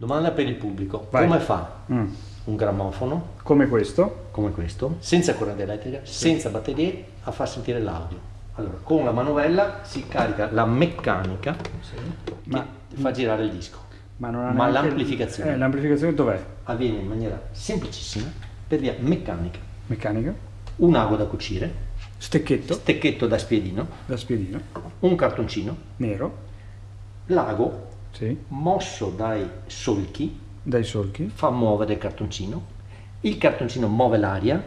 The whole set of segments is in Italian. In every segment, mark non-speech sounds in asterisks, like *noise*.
Domanda per il pubblico. Vai. Come fa Mm. un grammofono Come questo? come questo, senza corrente elettrica, senza batterie, a far sentire l'audio? Allora, con la manovella si carica la meccanica Ma- che fa girare il disco. Ma, Ma l'amplificazione? Eh, l'amplificazione dov'è? Avviene in maniera semplicissima, per via meccanica. Meccanica? Un'ago da cucire, Stecchetto stecchetto da spiedino, da spiedino, un cartoncino, nero, l'ago sì, mosso dai solchi dai solchi. fa muovere il cartoncino, il cartoncino muove l'aria,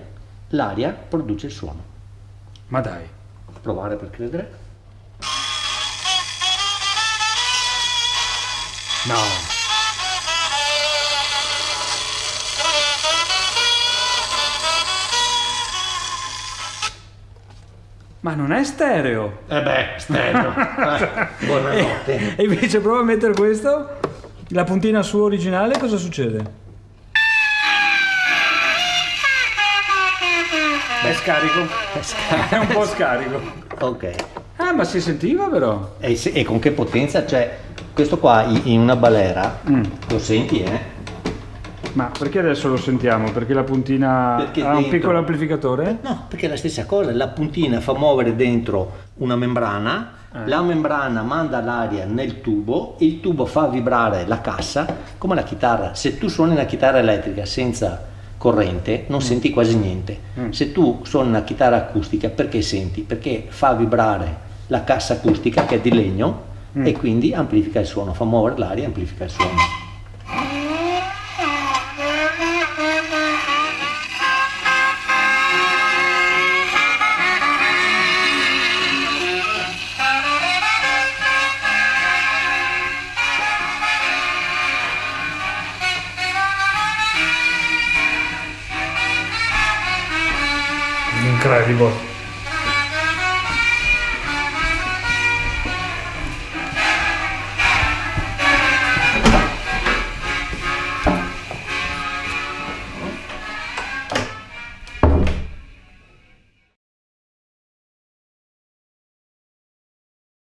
l'aria produce il suono. Ma dai, Provare per credere. no. Ma non è stereo. Eh beh, stereo. Eh, *laughs* buonanotte. E invece prova a mettere questo, la puntina su originale, cosa succede? È scarico. È un po' scarico. Ok. Ah, ma si sentiva però. E, se- e con che potenza? Cioè, questo qua in in una balera, Mm. lo senti, eh? Ma perché adesso lo sentiamo? Perché la puntina Perché ha un dentro- piccolo amplificatore? No, perché è la stessa cosa, la puntina fa muovere dentro una membrana, Eh. la membrana manda l'aria nel tubo, il tubo fa vibrare la cassa, come la chitarra. Se tu suoni una chitarra elettrica senza corrente non senti quasi niente. Mm. Se tu suoni una chitarra acustica perché senti? Perché fa vibrare la cassa acustica che è di legno Mm. e quindi amplifica il suono, fa muovere l'aria e amplifica il suono. Incredibile.